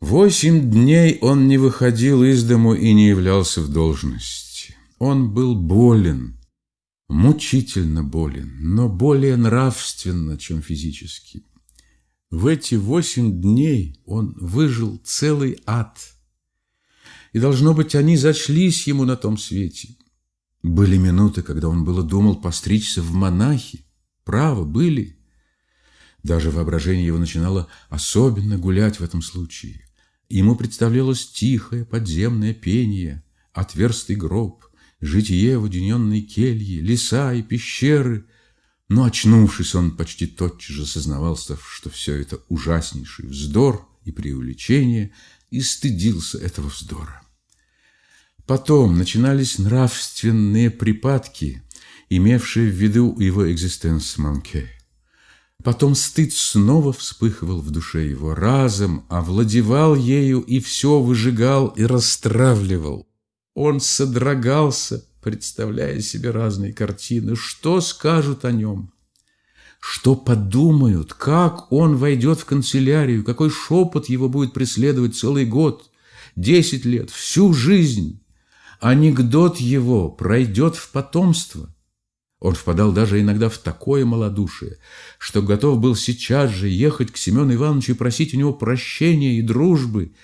Восемь дней он не выходил из дому и не являлся в должности. Он был болен, мучительно болен, но более нравственно, чем физически. В эти восемь дней он выжил целый ад. И, должно быть, они зачлись ему на том свете. Были минуты, когда он было думал постричься в монахи. Право, были. Даже воображение его начинало особенно гулять в этом случае. Ему представлялось тихое подземное пение, отверстый гроб, житие в уединенной келье, леса и пещеры. Но, очнувшись, он почти тотчас же сознавался, что все это ужаснейший вздор и преувеличение, и стыдился этого вздора. Потом начинались нравственные припадки, имевшие в виду его экзистенс манке. Потом стыд снова вспыхивал в душе его, разом овладевал ею и все выжигал и расстравливал. Он содрогался, представляя себе разные картины. Что скажут о нем? Что подумают? Как он войдет в канцелярию? Какой шепот его будет преследовать целый год, десять лет, всю жизнь? Анекдот его пройдет в потомство – он впадал даже иногда в такое малодушие, что готов был сейчас же ехать к Семену Ивановичу и просить у него прощения и дружбы.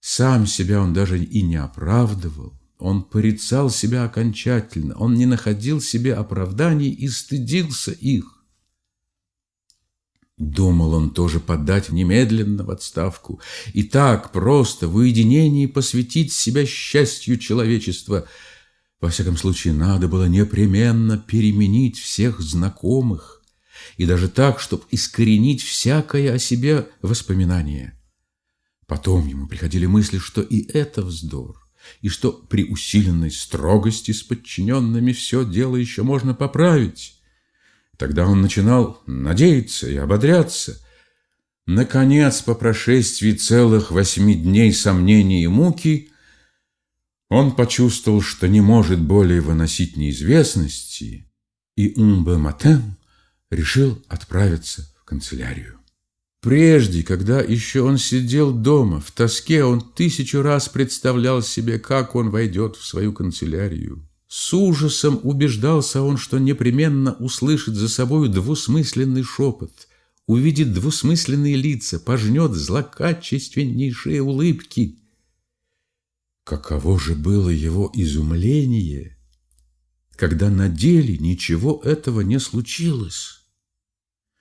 Сам себя он даже и не оправдывал. Он порицал себя окончательно, он не находил себе оправданий и стыдился их. Думал он тоже подать немедленно в отставку и так просто в уединении посвятить себя счастью человечества – во всяком случае, надо было непременно переменить всех знакомых, и даже так, чтобы искоренить всякое о себе воспоминание. Потом ему приходили мысли, что и это вздор, и что при усиленной строгости с подчиненными все дело еще можно поправить. Тогда он начинал надеяться и ободряться. Наконец, по прошествии целых восьми дней сомнений и муки, он почувствовал, что не может более выносить неизвестности, и Умбе Матен решил отправиться в канцелярию. Прежде, когда еще он сидел дома, в тоске, он тысячу раз представлял себе, как он войдет в свою канцелярию. С ужасом убеждался он, что непременно услышит за собою двусмысленный шепот, увидит двусмысленные лица, пожнет злокачественнейшие улыбки – Каково же было его изумление, когда на деле ничего этого не случилось.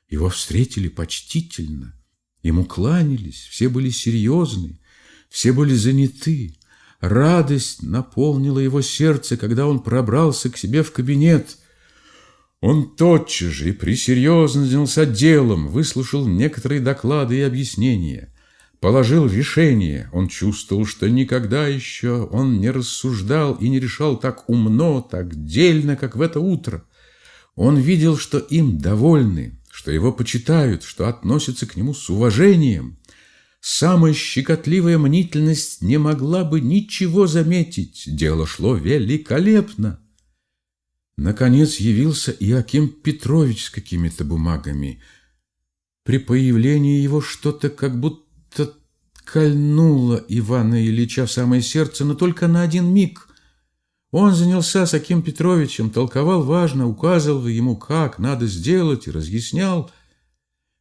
Его встретили почтительно, ему кланялись, все были серьезны, все были заняты. Радость наполнила его сердце, когда он пробрался к себе в кабинет. Он тотчас же и присерьезно занялся делом, выслушал некоторые доклады и объяснения положил решение. Он чувствовал, что никогда еще он не рассуждал и не решал так умно, так дельно, как в это утро. Он видел, что им довольны, что его почитают, что относятся к нему с уважением. Самая щекотливая мнительность не могла бы ничего заметить. Дело шло великолепно. Наконец явился Иаким Петрович с какими-то бумагами. При появлении его что-то как будто будто кольнуло Ивана Ильича в самое сердце, но только на один миг. Он занялся с Аким Петровичем, толковал важно, указывал ему, как надо сделать, и разъяснял.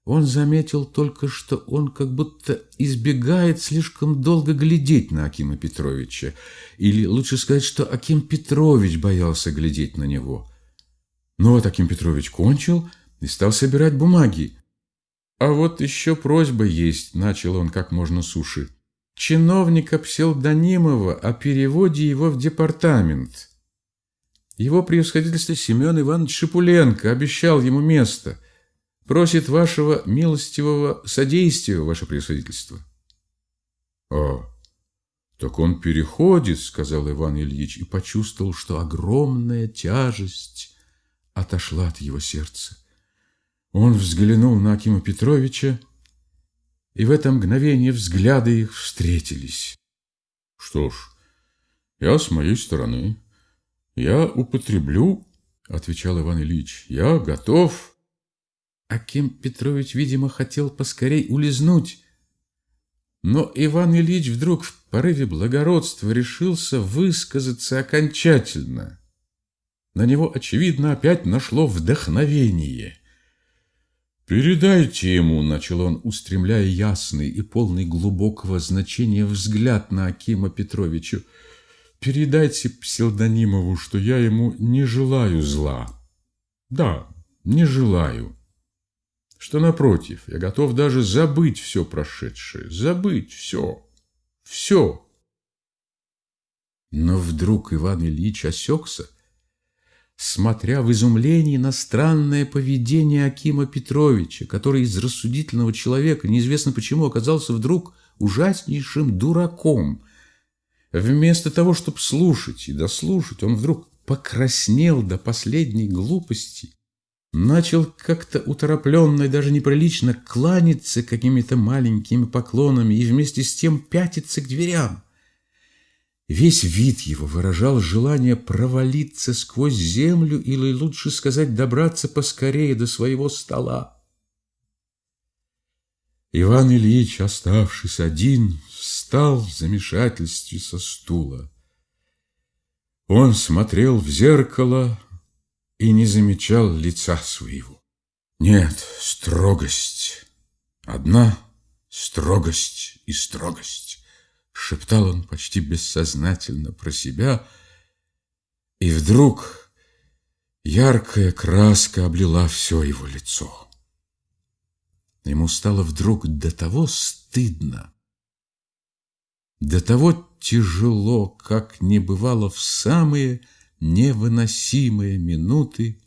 Он заметил только, что он как будто избегает слишком долго глядеть на Акима Петровича. Или лучше сказать, что Аким Петрович боялся глядеть на него. Но вот Аким Петрович кончил и стал собирать бумаги. «А вот еще просьба есть», – начал он как можно суше. «Чиновника Пселдонимова о переводе его в департамент. Его превосходительство Семен Иванович Шипуленко обещал ему место. Просит вашего милостивого содействия, ваше превосходительство». «А, так он переходит», – сказал Иван Ильич и почувствовал, что огромная тяжесть отошла от его сердца. Он взглянул на Акима Петровича, и в это мгновение взгляды их встретились. «Что ж, я с моей стороны, я употреблю, — отвечал Иван Ильич, — я готов». Аким Петрович, видимо, хотел поскорей улизнуть. Но Иван Ильич вдруг в порыве благородства решился высказаться окончательно. На него, очевидно, опять нашло вдохновение. «Передайте ему», — начал он, устремляя ясный и полный глубокого значения взгляд на Акима Петровича, «передайте псевдонимову, что я ему не желаю зла. Да, не желаю» что, напротив, я готов даже забыть все прошедшее, забыть все, все. Но вдруг Иван Ильич осекся, смотря в изумлении на странное поведение Акима Петровича, который из рассудительного человека, неизвестно почему, оказался вдруг ужаснейшим дураком. Вместо того, чтобы слушать и дослушать, он вдруг покраснел до последней глупости начал как-то уторопленно и даже неприлично кланяться какими-то маленькими поклонами и вместе с тем пятиться к дверям. Весь вид его выражал желание провалиться сквозь землю или, лучше сказать, добраться поскорее до своего стола. Иван Ильич, оставшись один, встал в замешательстве со стула. Он смотрел в зеркало, и не замечал лица своего. Нет, строгость. Одна строгость и строгость. Шептал он почти бессознательно про себя, и вдруг яркая краска облила все его лицо. Ему стало вдруг до того стыдно, до того тяжело, как не бывало в самые невыносимые минуты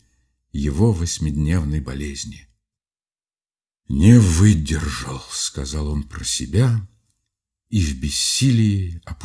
его восьмидневной болезни. «Не выдержал», — сказал он про себя, и в бессилии опустилась.